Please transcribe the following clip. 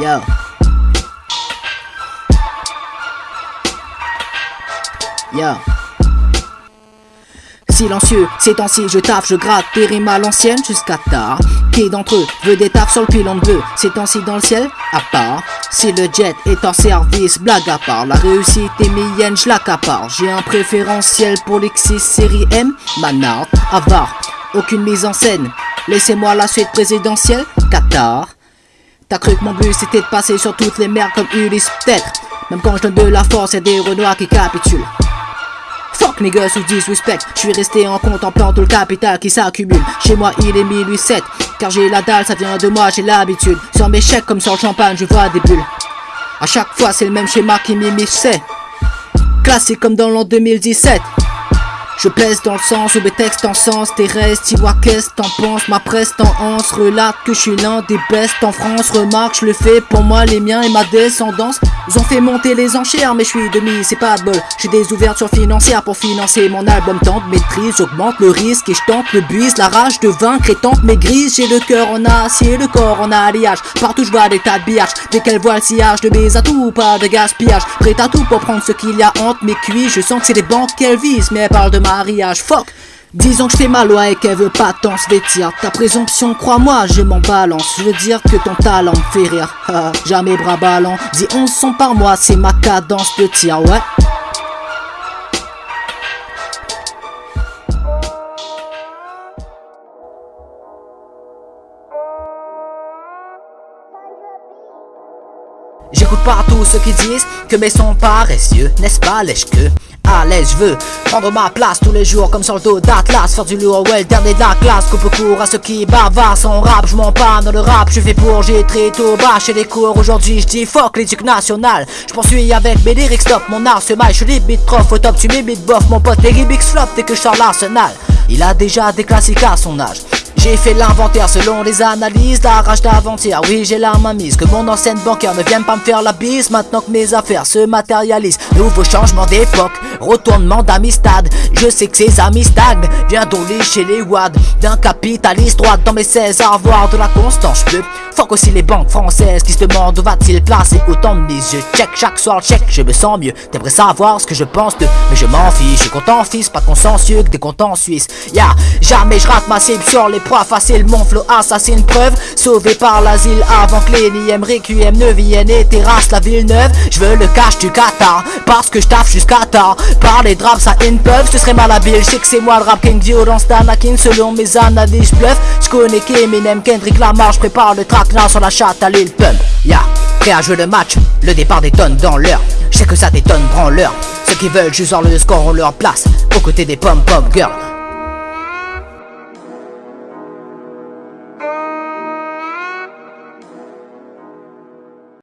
Yo. Yo. Silencieux, ces temps-ci je taffe, je gratte des l'ancienne jusqu'à tard. Qui d'entre eux veut des tafs sur le pilon bleu Ces temps-ci dans le ciel, à part. Si le jet est en service, blague à part. La réussite est mienne, je l'accapare. J'ai un préférentiel pour l'X6 série M, Manard, avare. Aucune mise en scène. Laissez-moi la suite présidentielle, Qatar. T'as cru que mon but c'était de passer sur toutes les mers comme Ulysse, peut-être. Même quand je donne de la force, y'a des renois qui capitulent. Fuck niggas who disrespect. Je suis resté en contemplant tout le capital qui s'accumule. Chez moi il est 1007 Car j'ai la dalle, ça vient de moi, j'ai l'habitude. Sur mes chèques comme sur le champagne, je vois des bulles. À chaque fois c'est le même schéma qui m'immisce Classique comme dans l'an 2017 je pèse dans le sens mes textes en sens. Terrestre Tu vois qu'est-ce t'en penses? Ma presse en hanse Relate que je suis l'un des bestes en France. Remarque je le fais pour moi les miens et ma descendance Ils ont fait monter les enchères mais je suis demi c'est pas de bol J'ai des ouvertures financières pour financer mon album. Tente maîtrise j'augmente le risque et je tente le bise La rage de vaincre et tente mes grises J'ai le cœur en acier le corps en alliage. Partout je vois des tas de billages Dès qu'elle voit le sillage de mes atouts pas de gaspillage. Prêt à tout pour prendre ce qu'il y a entre mes cuits Je sens que c'est des banques qu'elle vise mais elle parle de mariage, fuck Disons que je fais ma loi et qu'elle veut pas tant se vêtir. Ta présomption, crois-moi, je m'en balance. Je veux dire que ton talent me fait rire. Jamais bras ballants. Dis 11 sons par mois, c'est ma cadence de tir, ouais. J'écoute partout ceux qui disent que mes sons paresseux, n'est-ce pas lèche-que l'aise, je veux prendre ma place tous les jours comme sur le dos d'Atlas Faire du lourd, ouais, le dernier de la classe Coupe court à ceux qui bavardent sans rap. Je m'en pas dans le rap, je fais pour j'ai très tôt bas chez les cours. Aujourd'hui je dis fuck l'éduc national Je poursuis avec mes lyrics stop Mon art se maille, je limite prof Au top tu m'imites bof. Mon pote les remix flop dès que je sors l'arsenal. Il a déjà des classiques à son âge j'ai fait l'inventaire selon les analyses, la rage d'avant-hier Oui j'ai la main mise, que mon ancienne bancaire ne vienne pas me faire la bise Maintenant que mes affaires se matérialisent. Nouveau changement d'époque, retournement d'amistad. Je sais que ces amis stagnent, viens donc chez les wads D'un capitaliste droit dans mes 16 à avoir de la constance. Je fuck aussi les banques françaises qui se demandent où va-t-il placer autant de mise Je check chaque soir, check, je me sens mieux. T'aimerais savoir ce que je pense de, mais je m'en fiche. Je suis content fils, pas consensueux que des comptes en Suisse. Ya, jamais je rate ma cible sur les Facile facile, mon flow assassine preuve Sauvé par l'asile avant que les NIM Requiem ne viennent. Et terrasse la ville neuve Je veux le cash du Qatar. Parce que je taffe jusqu'à tard. Par les draps à peuvent ce serait malhabile. Je sais que c'est moi le rap king violence d'Anakin Selon mes analyses bluff. Je connais Eminem, Kendrick Lamar Je prépare le track là sur la chatte à l'île Pump Ya, prêt à jouer le match Le départ détonne dans l'heure. Je sais que ça détonne, prends l'heure. Ceux qui veulent juste voir le score ont leur place Aux côtés des pom pom girls